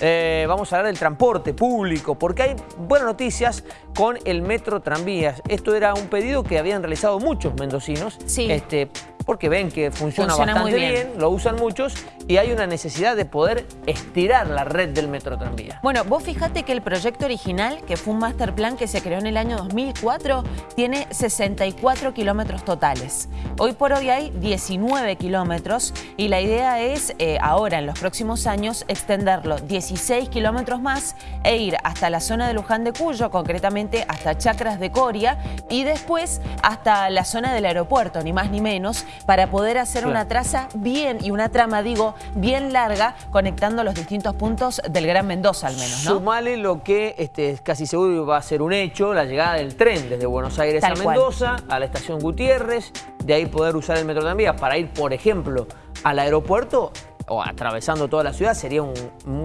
eh, vamos a hablar del transporte público, porque hay buenas noticias con el metro tranvías. Esto era un pedido que habían realizado muchos mendocinos. Sí. Este, porque ven que funciona, bastante bien. lo usan muchos y hay una necesidad de poder estirar la red del metro tranvía. Bueno, vos fijate que el proyecto original, que fue un master plan que se creó en el año 2004, tiene 64 kilómetros totales. Hoy por hoy hay 19 kilómetros y la idea es eh, ahora, en los próximos años, extenderlo 16 kilómetros más e ir hasta la zona de Luján de Cuyo, concretamente hasta Chacras de Coria y después hasta la zona del aeropuerto, ni más ni menos, para poder hacer una traza bien y una trama, digo, bien larga, conectando los distintos puntos del Gran Mendoza al menos, ¿no? Sumale lo que este, casi seguro va a ser un hecho, la llegada del tren desde Buenos Aires a Mendoza, a la estación Gutiérrez, de ahí poder usar el metro tranvía para ir, por ejemplo, al aeropuerto o atravesando toda la ciudad sería un,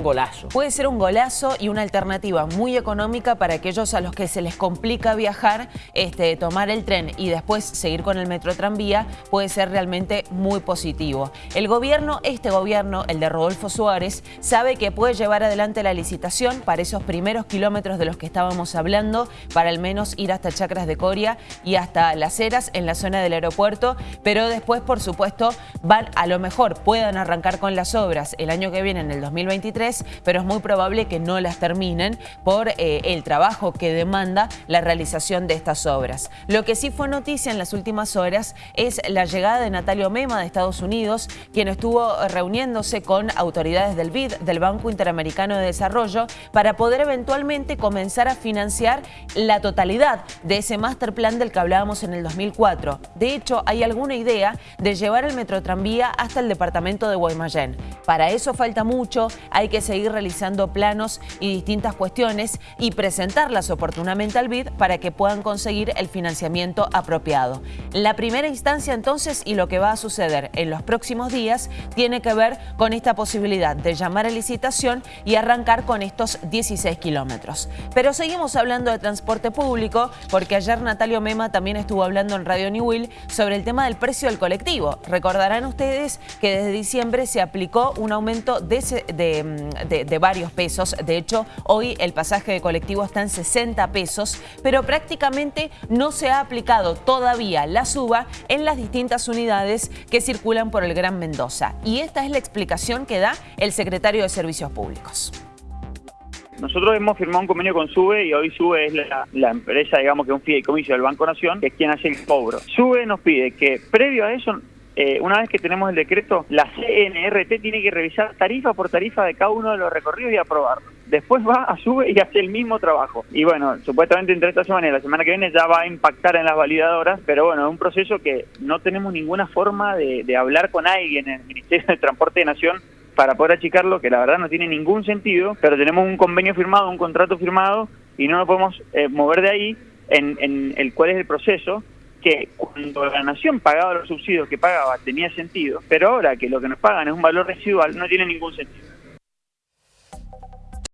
golazo. Puede ser un golazo y una alternativa muy económica para aquellos a los que se les complica viajar, este, tomar el tren y después seguir con el metro tranvía puede ser realmente muy positivo. El gobierno, este gobierno, el de Rodolfo Suárez, sabe que puede llevar adelante la licitación para esos primeros kilómetros de los que estábamos hablando, para al menos ir hasta Chacras de Coria y hasta Las Heras en la zona del aeropuerto, pero después, por supuesto, van a lo mejor puedan arrancar con las obras el año que viene, en el 2023, pero es muy probable que no las terminen por eh, el trabajo que demanda la realización de estas obras. Lo que sí fue noticia en las últimas horas es la llegada de Natalio Mema de Estados Unidos, quien estuvo reuniéndose con autoridades del BID, del Banco Interamericano de Desarrollo, para poder eventualmente comenzar a financiar la totalidad de ese master plan del que hablábamos en el 2004. De hecho, hay alguna idea de llevar el metrotranvía hasta el departamento de Guaymallén. Para eso falta mucho, hay que seguir realizando planos y distintas cuestiones y presentarlas oportunamente al BID para que puedan conseguir el financiamiento apropiado. La primera instancia entonces y lo que va a suceder en los próximos días tiene que ver con esta posibilidad de llamar a licitación y arrancar con estos 16 kilómetros. Pero seguimos hablando de transporte público porque ayer Natalio Mema también estuvo hablando en Radio New Will sobre el tema del precio del colectivo. Recordarán ustedes que desde diciembre se aplicó un aumento de, varios pesos. De hecho, hoy el pasaje de colectivo está en 60 pesos, pero prácticamente no se ha aplicado todavía la suba en las distintas unidades que circulan por el Gran Mendoza. Y esta es la explicación que da el secretario de Servicios Públicos. Nosotros hemos firmado un convenio con SUBE y hoy SUBE es la, empresa, digamos que es un fideicomiso del Banco Nación, que es quien hace el cobro. SUBE nos pide que previo a eso eh, una vez que tenemos el decreto, la CNRT tiene que revisar tarifa por tarifa de cada uno de los recorridos y aprobarlo. Después va a sube y hace el mismo trabajo. Y bueno, supuestamente entre esta semana y la semana que viene ya va a impactar en las validadoras, pero bueno, es un proceso que no tenemos ninguna forma de, hablar con alguien en el Ministerio de Transporte de Nación para poder achicarlo, que la verdad no tiene ningún sentido, pero tenemos un convenio firmado, un contrato firmado, y no nos podemos eh, mover de ahí en, en el cuál es el proceso, que cuando la nación pagaba los subsidios que pagaba tenía sentido, pero ahora que lo que nos pagan es un valor residual no tiene ningún sentido.